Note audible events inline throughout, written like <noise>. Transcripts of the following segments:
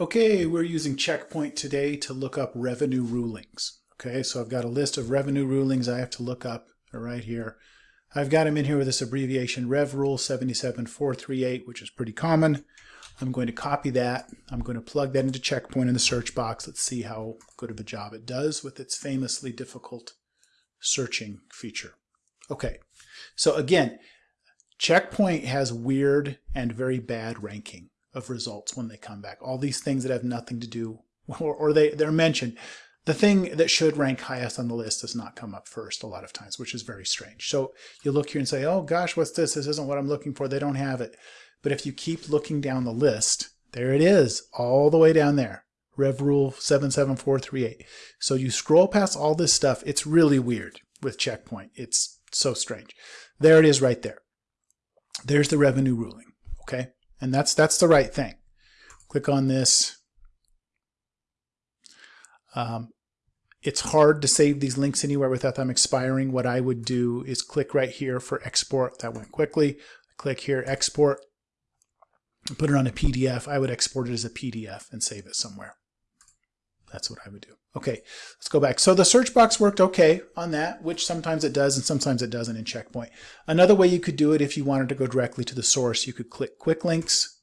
Okay, we're using Checkpoint today to look up revenue rulings. Okay, so I've got a list of revenue rulings I have to look up right here. I've got them in here with this abbreviation Rev Rule 77438, which is pretty common. I'm going to copy that. I'm going to plug that into Checkpoint in the search box. Let's see how good of a job it does with its famously difficult searching feature. Okay, so again, Checkpoint has weird and very bad ranking of results when they come back. All these things that have nothing to do, or, or they, they're mentioned. The thing that should rank highest on the list does not come up first a lot of times, which is very strange. So you look here and say, oh gosh, what's this? This isn't what I'm looking for. They don't have it. But if you keep looking down the list, there it is, all the way down there. Rev Rule 77438. So you scroll past all this stuff. It's really weird with Checkpoint. It's so strange. There it is right there. There's the revenue ruling. Okay. And that's, that's the right thing. Click on this. Um, it's hard to save these links anywhere without them expiring. What I would do is click right here for export. That went quickly. Click here, export. Put it on a PDF. I would export it as a PDF and save it somewhere. That's what I would do. Okay, let's go back. So the search box worked okay on that, which sometimes it does and sometimes it doesn't in Checkpoint. Another way you could do it if you wanted to go directly to the source, you could click Quick Links.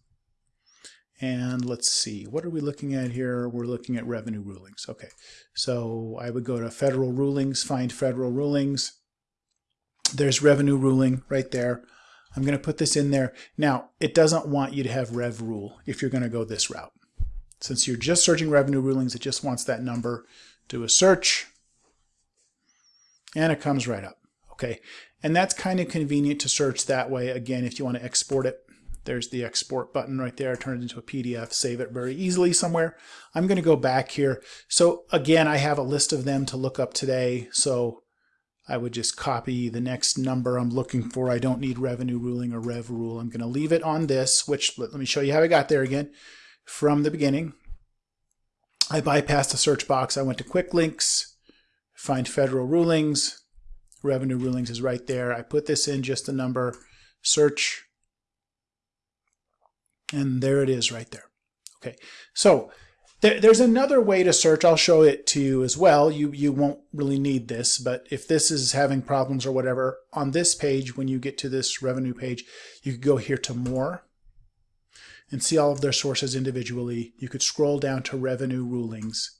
And let's see, what are we looking at here? We're looking at revenue rulings. Okay, so I would go to Federal Rulings, find Federal Rulings. There's revenue ruling right there. I'm going to put this in there. Now, it doesn't want you to have rev rule if you're going to go this route. Since you're just searching revenue rulings, it just wants that number. Do a search, and it comes right up. Okay, and that's kind of convenient to search that way. Again, if you want to export it, there's the export button right there. Turn it into a PDF, save it very easily somewhere. I'm going to go back here. So again, I have a list of them to look up today. So I would just copy the next number I'm looking for. I don't need revenue ruling or rev rule. I'm going to leave it on this, which let me show you how I got there again from the beginning. I bypassed the search box. I went to quick links, find federal rulings. Revenue rulings is right there. I put this in just a number, search, and there it is right there. Okay, so there, there's another way to search. I'll show it to you as well. You, you won't really need this, but if this is having problems or whatever, on this page, when you get to this revenue page, you could go here to more and see all of their sources individually. You could scroll down to revenue rulings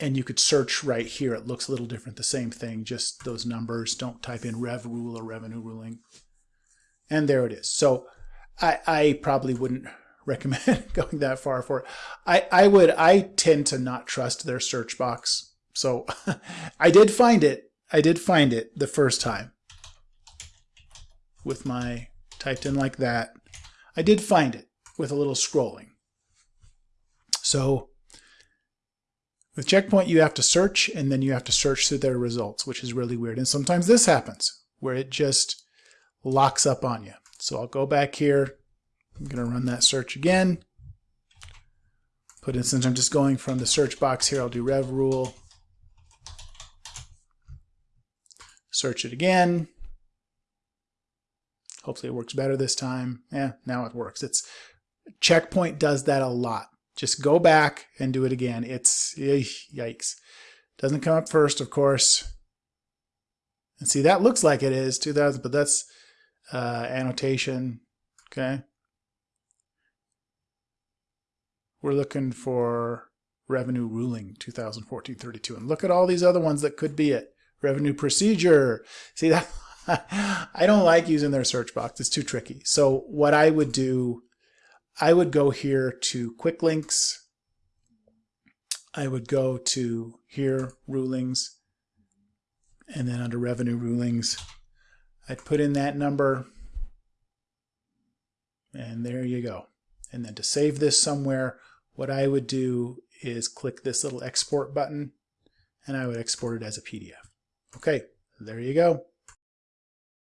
and you could search right here. It looks a little different, the same thing, just those numbers. Don't type in rev rule or revenue ruling. And there it is. So I, I probably wouldn't <laughs> recommend <laughs> going that far for it. I, I would, I tend to not trust their search box. So <laughs> I did find it. I did find it the first time with my typed in like that. I did find it with a little scrolling. So with Checkpoint, you have to search and then you have to search through their results, which is really weird. And sometimes this happens where it just locks up on you. So I'll go back here. I'm going to run that search again. Put in, since I'm just going from the search box here, I'll do rev rule. Search it again. Hopefully it works better this time. Yeah, now it works. It's Checkpoint does that a lot. Just go back and do it again. It's yikes. Doesn't come up first, of course. And see, that looks like it is 2000, but that's uh, annotation. Okay. We're looking for revenue ruling 2014-32. And look at all these other ones that could be it. Revenue procedure. See that <laughs> I don't like using their search box. It's too tricky. So what I would do, I would go here to quick links. I would go to here, rulings, and then under revenue rulings, I'd put in that number, and there you go. And then to save this somewhere, what I would do is click this little export button, and I would export it as a PDF. Okay, there you go.